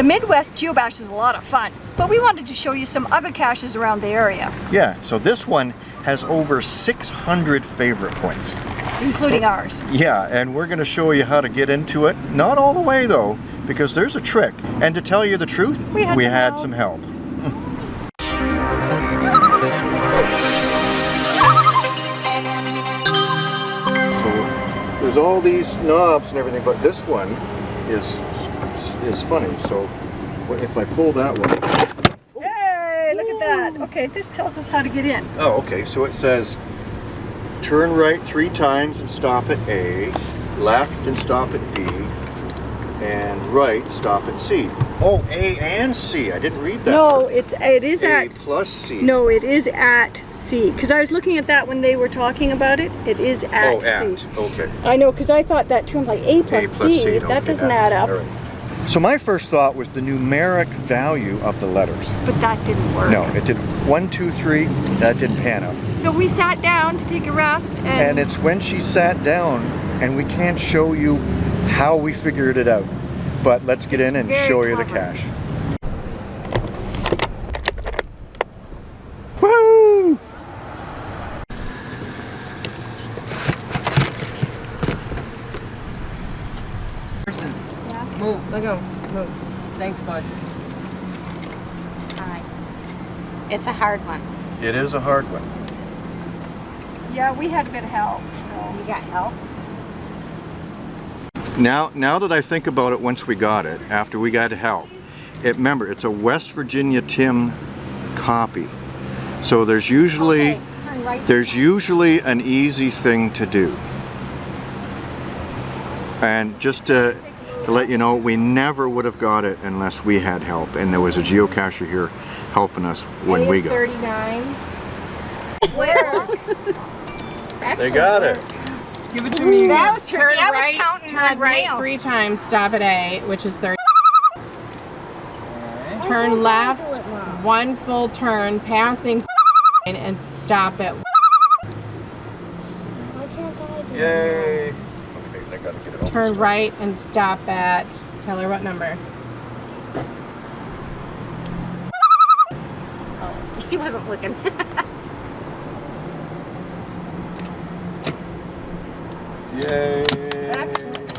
The Midwest Geobash is a lot of fun, but we wanted to show you some other caches around the area, Yeah, so this one has over 600 favorite points. including ours. Yeah, and we're gonna show you how to get into it. Not all the way though, because there's a trick. And to tell you the truth, We had some help. some help. so there's all these knobs and everything, but this one is is funny. So if I pull that one, Hey, look at that. Okay, this tells us how to get in. Oh, okay. So it says turn right three times and stop at A, left and stop at B, and right stop at C. Oh, A and C. I didn't read that. No, it's it is A at plus C. no, it is at C. Because I was looking at that when they were talking about it. It is at Oh, at. C. Okay. I know, because I thought that too. I'm like A plus, A plus C. C. That doesn't add up. All right. So my first thought was the numeric value of the letters. But that didn't work. No, it didn't. One, two, three. That didn't pan out. So we sat down to take a rest, and, And it's when she sat down, and we can't show you how we figured it out. But let's get in and very show you the clever. cache. Woo! Person. Move. Let go. Move. Thanks, bud. Hi. It's a hard one. It is a hard one. yeah, we had a bit of help. So You got help? Now, now that I think about it, once we got it, after we got help, it remember it's a West Virginia Tim copy. So there's usually Okay, right. there's usually an easy thing to do. And just to, to let you know, we never would have got it unless we had help, and there was a geocacher here helping us when we got. it. 39. Where? They got it. Give it to me. That was tricky. Turn I was right, counting turn my right nails. three times, stop at A, which is 30. Turn oh, left, one full turn, passing and stop at Yay! Okay, I gotta get it all. turn right and stop at tell her what number. Oh, he wasn't looking. Yay!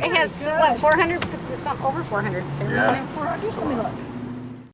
It has what 400 some over 400. Yeah. let me look.